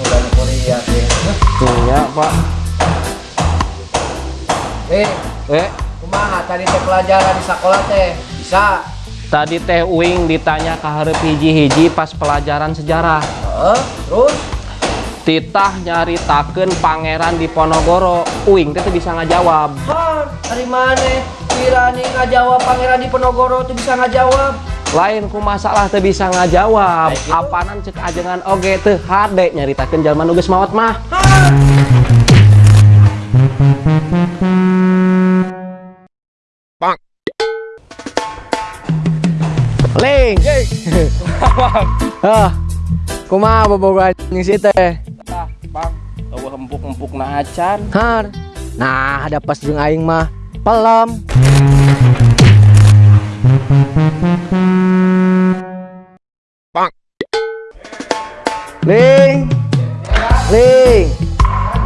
Udah kuliah deh. Iya pak Eh, Eh kumaha tadi teh pelajaran di sekolah teh? Bisa? tadi teh Uing ditanya ke hareup hiji-hiji pas pelajaran sejarah Heeh, terus? Titah nyaritakeun pangeran di Ponorogo Uing teh bisa ngajawab Hah, dari mana? Kirani ngajawab pangeran di Penogoro tuh bisa ngajawab. Lain ku masalah teu bisa ngajawab apanan cek ajengan oge teu hade nyaritakeun jalma nu geus maot mah Hah, Ling ah kumaha bobogohan jeung si teh ah bang eueuh empuk-empuk na acan har. Nah, ada pas jeung aing mah. Ling.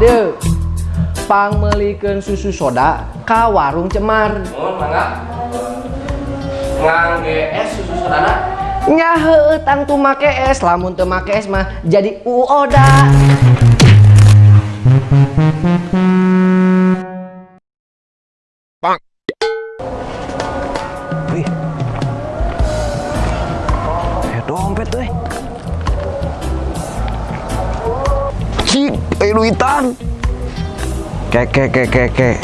Deu. Pang meulikeun susu soda ka warung Cemar. Mohon mangga. Ngangge es susu sodana. Nya heueuh tang tu make es, lamun teu make es mah jadi uoda. Eh duitan. Kek kek kek kek kek.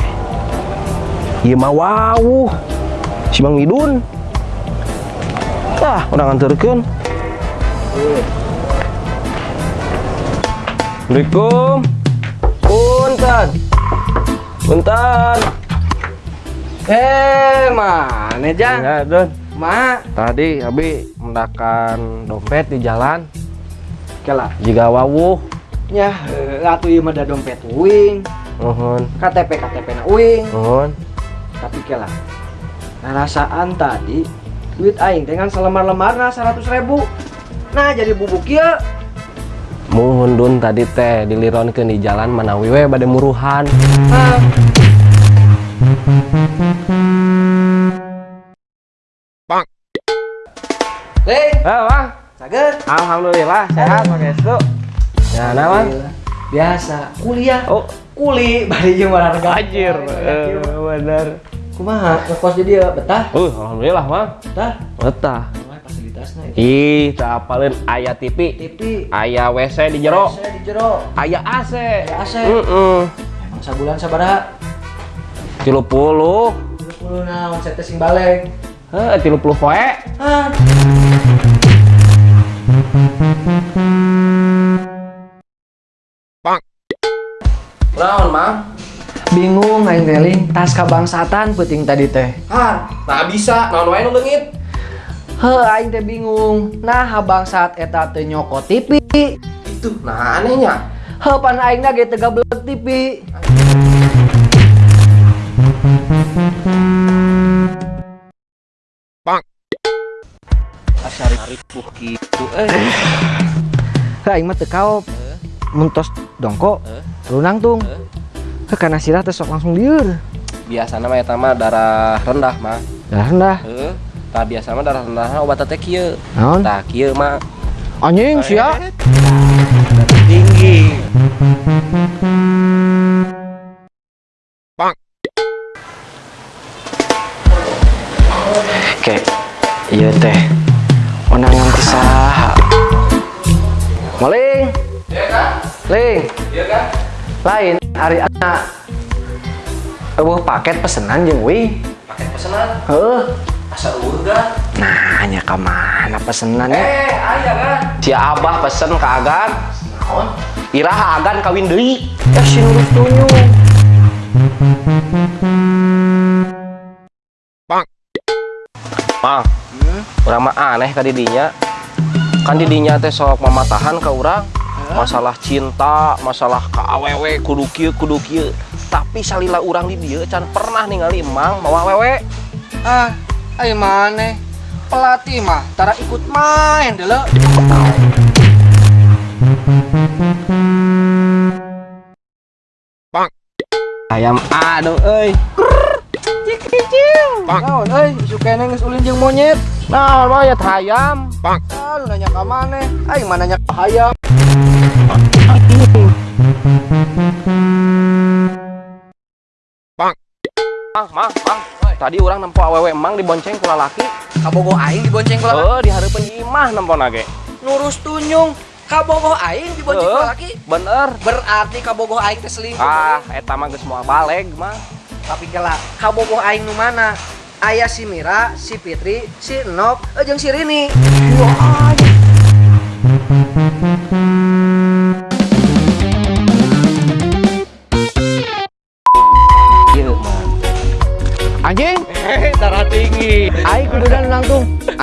Ieu mah wawuh. Si Bang Midun. Ah, udah nganterkeun. Assalamualaikum. Punten. Punten. Eh, mana Jang? Ya, Don. Ma, Tadi Abi mendakan dompet di jalan. kela. Jika wawuh. Nya heueuh atuh ieu mah da dompet uing, Nuhun. KTP KTP na uing. Nuhun. Tapi kela. Ngarasaan tadi duit aing teh kan selemar-lemarna 100 ribu. Nah, jadi bubuk ieu. Muhun dun tadi teh dilironkeun di jalan manawi we bade muruhan. Hah. Ling, Eh, Bang. saget. Alhamdulillah sehat Pangestu. Ya, naon? Biasa, kuliah. Oh, Kuli bari jeung olahraga. anjir. Eh, bener. Kumaha? Ngekos di dieu betah? Uh, alhamdulillah, Bang. Betah. Betah. Itu? Ih, tak apalin aya TV, TV. aya WC di jero, Saya di jero. aya AC. Aya AC. Heeh. Emang sabulan sabaraha? 30. 30 naon saya teh sing baleng. Heh, 30 poe. Ah. Naon, Mang? Bingung aing teh Ling. tas kabangsatan penting tadi teh. Hah, tak bisa. Naon wae nu leungit? Heuh aing teh bingung. Nah, bangsat eta teh nyokot TV. Itu, nah anehnya. Heuh pan aingna ge teu gablek TV. Asari ripuh gitu. Eh, Heuh aing mah teu kaop. Muntos dongko. Heuh. Lunang tung. Heuh. Heuh kana sirah teh sok langsung lieur. biasana mah eta mah darah rendah mah. Dah rendah. Heeh. Tah biasa mah darah rendah obat teh kieu. Naon? Tah kieu mah Anjing sia. tinggi. Kek. Iya teh. Onangan ti saha? Maling. Ling. Iya kan? Lain hari anak. Eueuh paket pesenan jeung wing. Paket pesanan Heuh. asa urga. Nah, nya ka mana pesenannya? Eh, aya kan? Si Abah pesen ke Agan. Naon? Iraha Agan kawin deui. Ya si nurus tunyu. Mang, urang mah aneh ka didinya. Kan didinya teh sok mamatahan ka urang. Masalah cinta, masalah ka awewe kudu kudu. Tapi salila urang di dieu can pernah ningali emang mawa awewe. Ah, ayo mana? Pelatih mah, tara ikut main dulu. Ayam aduh euy. Naon euy, isu keneh geus ulin jeung monyet. Nah, ya hayam. Ah, lu nanya ka maneh? Aing mah nanya ka hayam. Mang, mang, mang. Tadi orang nempo awewe emang dibonceng kula laki. Kabogoh aing dibonceng kula laki. Oh, di hareupeun imah nempo nage. Nurus tunyung. Kabogoh aing dibonceng kula laki. Bener. Berarti kabogoh aing teh selingkuh. Ah, eta mah geus moal baleg mah. Tapi kela kabogoh aing nu mana? Aya si Mira, si Fitri, si Enok, eh, jeung si Rini. Ieu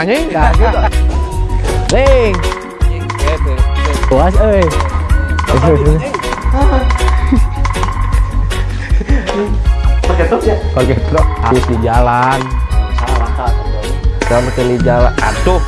Anjing, Nah, gitu. Ling. Puas euy. Pakai tos ya? Pakai truk habis di jalan. Salah kata. Kamu di jalan. Aduh,